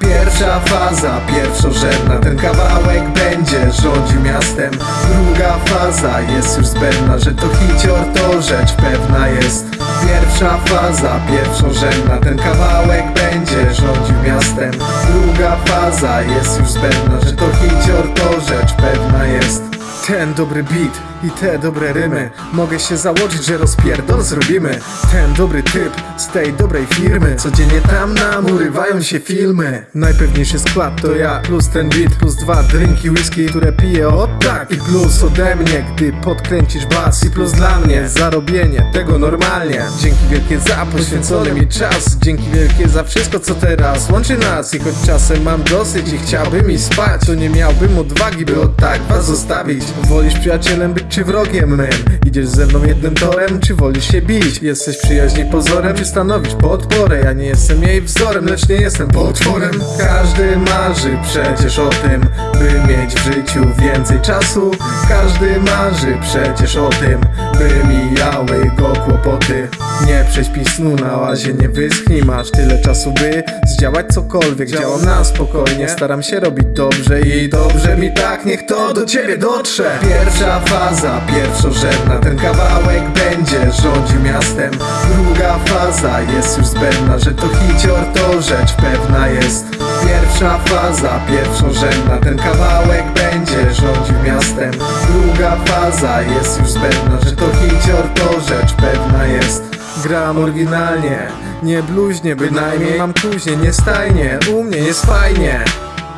Pierwsza faza, pierwszorzędna Ten kawałek będzie rządził miastem. Druga faza jest już zbędna Że to hicior to rzecz pewna jest. Pierwsza faza, pierwszorzędna Ten kawałek będzie rządził miastem. Druga faza jest już zbędna Że to hicior to rzecz ten dobry beat i te dobre rymy. Mogę się założyć, że rozpierdol zrobimy. Ten dobry typ z tej dobrej firmy. Codziennie tam nam urywają się filmy. Najpewniejszy skład to ja Plus ten beat, plus dwa drinki whisky Które piję o tak. I plus ode mnie, gdy podkręcisz bas. I plus dla mnie zarobienie tego normalnie. Dzięki wielkie za poświęcony mi czas. Dzięki wielkie za wszystko co teraz łączy nas. I choć czasem mam dosyć i chciałbym mi spać To nie miałbym odwagi by od tak was zostawić Wolisz przyjacielem być czy wrogiem? Mym? Idziesz ze mną jednym torem? Czy wolisz się bić? Jesteś przyjaźni pozorem? Czy stanowisz podporę? Ja nie jestem jej wzorem, lecz nie jestem potworem. Każdy marzy przecież o tym, by mieć w życiu więcej czasu. Każdy marzy przecież o tym, by mijały go kłopoty. Nie prześpij snu na łazie, nie wyschnij. Masz tyle czasu, by zdziałać cokolwiek. Działam na spokojnie, staram się robić dobrze I dobrze mi tak, niech to do ciebie dotrze. Pierwsza faza, pierwszorzędna Ten kawałek będzie rządził miastem. Druga faza jest już zbędna Że to hicior to rzecz pewna jest. Pierwsza faza, pierwszorzędna Ten kawałek będzie rządził miastem. Druga faza jest już zbędna Że to hicior to rzecz pewna jest Gram oryginalnie, nie bluźnie bynajmniej Mam kuźnie, nie stajnie, u mnie jest fajnie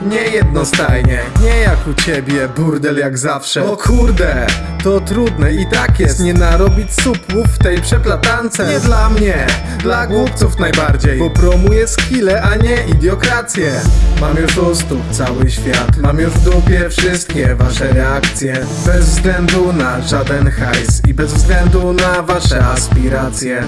nie jednostajnie, nie jak u ciebie, burdel jak zawsze. O kurde, to trudne i tak jest. Nie narobić supłów w tej przeplatance. Nie dla mnie, dla głupców najbardziej. Bo promuję skille, a nie idiokrację. Mam już u stóp cały świat. Mam już w dupie wszystkie wasze reakcje. Bez względu na żaden hajs I bez względu na wasze aspiracje.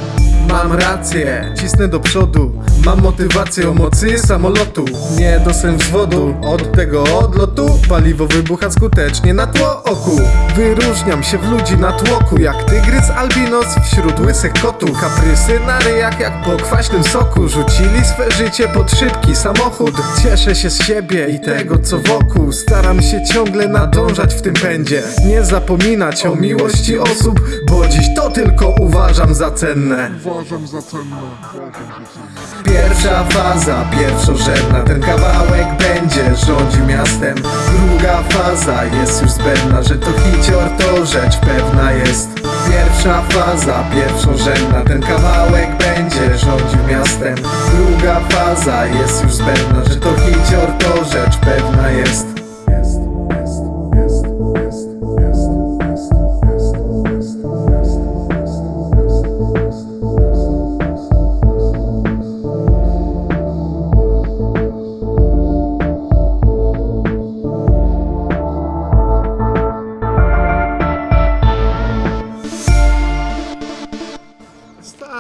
Mam rację, cisnę do przodu. Mam motywację o mocy samolotu. Nie dostęp wzwodu od tego odlotu Paliwo wybucha skutecznie na tło oku Wyróżniam się w ludzi na tłoku Jak tygrys albinos wśród łysych kotów. Kaprysy na ryjach jak po kwaśnym soku. Rzucili swe życie pod szybki samochód. Cieszę się z siebie i tego co wokół. Staram się ciągle nadążać w tym pędzie. Nie zapominać o miłości osób Bo dziś to tylko uważam za cenne. Uważam za cenne. Uważam za cenne. Pierwsza faza, pierwszorzędna Ten kawałek będzie rządził miastem. Druga faza jest już zbędna Że to hicior to rzecz pewna jest. Pierwsza faza, pierwszorzędna Ten kawałek będzie rządził miastem. Druga faza jest już zbędna Że to hicior to rzecz pewna jest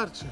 arte.